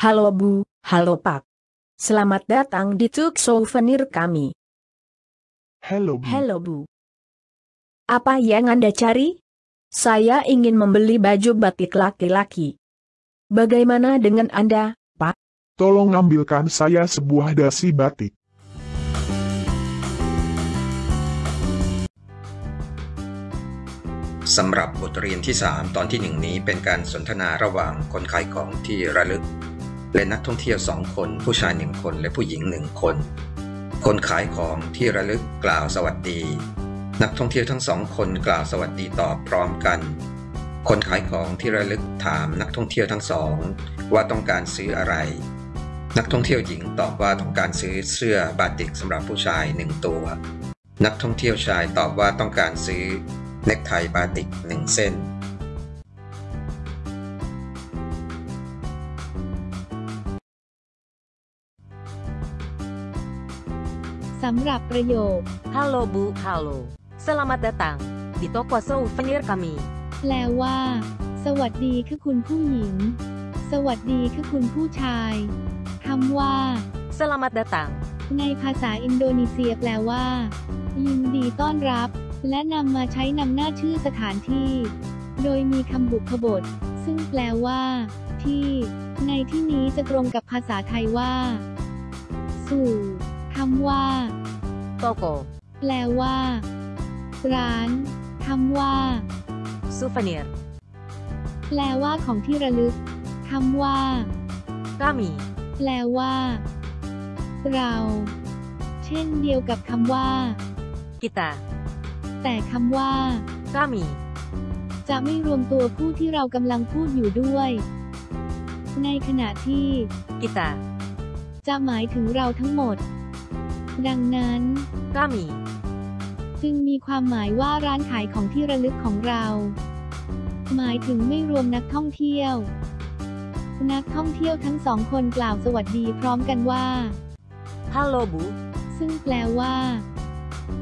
Halo Bu, halo Pak. Selamat datang di Tuk Souvenir kami. Hello, Bu. Halo Bu. Apa yang Anda cari? Saya ingin membeli baju batik laki-laki. Bagaimana dengan Anda? Tolong ambilkan saya sebuah dasi batik. สำหรับบทเรียนที่ 3 ตอนที่ 1 นี้เป็นการสนทนาระหว่างคนขายของที่ระลึก และนักท่องเที่ยว2คน ผู้ชาย1คนและผู้หญิง1คน คนขายของที่ระลึกกล่าวสวัสดี นักท่องเที่ยวทั้งสองคนกล่าวสวัสดีตอบพร้อมกัน คนขายของที่ระลึกถามนักท่องเที่ยวทั้งสอง ว่าต้องการซื้ออะไร นักท่องเที่ยวหญิงตอบว่าต้องการซื้อเสื้อบาติกสำหรับผู้ชายหนึ่งตัว นักท่องเที่ยวชายตอบว่าต้องการซื้อเน็กไทบาติกหนึ่งเส้น สำหรับประโยค Halo Bu, halo. Selamat datang di toko souvenir kami. แปลว่า สวัสดีค่ะคุณผู้หญิง สวัสดีค่ะคุณผู้ชายคำว่า Selamat datang. ในภาษาอินโดนีเซียแปลว่า ยินดีต้อนรับ และนำมาใช้นำหน้าชื่อสถานที่ โดยมีคำบุพบท ซึ่งแปลว่า ที่ ในที่นี้จะตรงกับภาษาไทยว่า สู่ คำว่า Toko, แปลว่า ร้านคำว่า souvenir. แปลว่าของที่ระลึกคำว่า Kami, แปลว่า เรา เช่นเดียวกับคำว่า kita, แต่คำว่า kami, จะไม่รวมตัวผู้ที่เรากำลังพูดอยู่ด้วย ในขณะที่ kita, จะหมายถึงเราทั้งหมด ดังนั้น kami, จึงมีความหมายว่าร้านขายของที่ระลึกของเรา หมายถึงไม่รวมนักท่องเที่ยว นักท่องเที่ยวทั้งสองคนกล่าวสวัสดีพร้อมกันว่า halo Bu, ซึ่งแปลว่า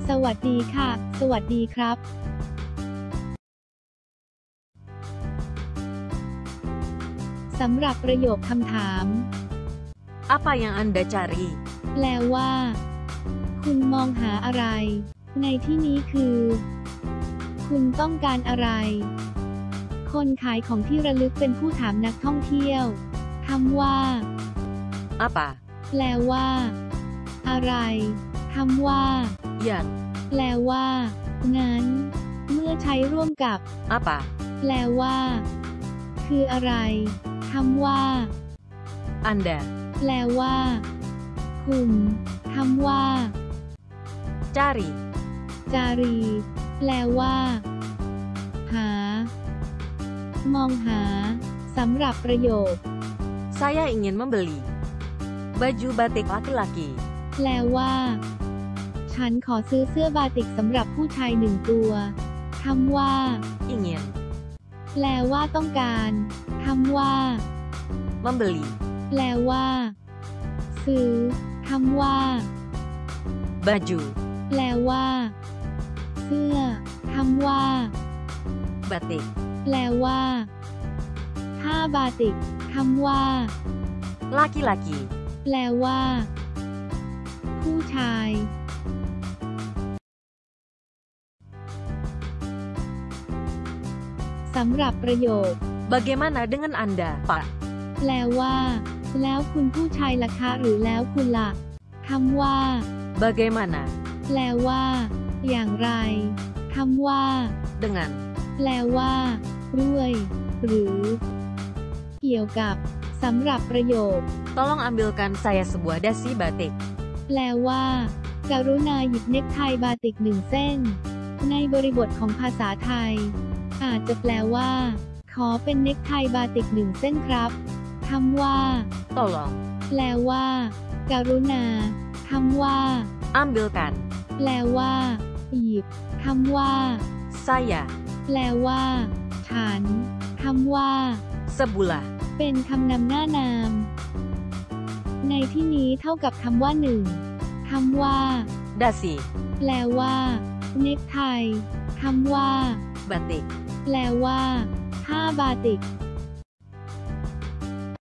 สวัสดีค่ะ สวัสดีครับสำหรับประโยคคำถาม apa yang Anda cari? แปลว่า คุณมองหาอะไร ในที่นี้คือ คุณต้องการอะไร คนขายของที่ระลึกเป็นผู้ถามนักท่องเที่ยวคำว่า Apa? แปลว่า อะไรคำว่า Yang, แปลว่า นั้น เมื่อใช้ร่วมกับ apa? แปลว่า คืออะไรคำว่า Anda, แปลว่า คุณคำว่า cari, จารี แปลว่า หา มองหา สำหรับประโยค saya ingin membeli baju batik laki-laki. แปลว่า ฉันขอซื้อเสื้อบาติกสำหรับผู้ชายหนึ่งตัวคำว่า Ingin แปลว่าต้องการคำว่า membeli แปลว่า ซื้อคำว่า baju แปลว่า เสื้อคำว่า batik. แปลว่าผ้าบาติกคำว่า Laki-laki, แปลว่า ผู้ชาย สำหรับประโยค bagaimana dengan Anda, Pak? แปลว่า แล้วคุณผู้ชายล่ะคะ หรือแล้วคุณล่ะคำว่า Bagaimana แปลว่า อย่างไรคำว่า dengan แปลว่าด้วย หรือ เกี่ยวกับสำหรับประโยค tolong ambilkan saya sebuah dasi batik. แปลว่า กรุณาหยิบเน็กไทบาติกหนึ่งเส้น ในบริบทของภาษาไทย อาจจะแปลว่า ขอเป็นเน็กไทบาติกหนึ่งเส้นครับคำว่า Tolong แปลว่า กรุณาคำว่า ambilkan แปลว่าหยิบคำว่า saya แปลว่า ฉันคำว่า sebulah เป็นคำนำหน้านาม ในที่นี้เท่ากับคำว่าหนึ่งคำว่า dasi แปลว่า เน็กไทคำว่า batik แปลว่าผ้าบาติก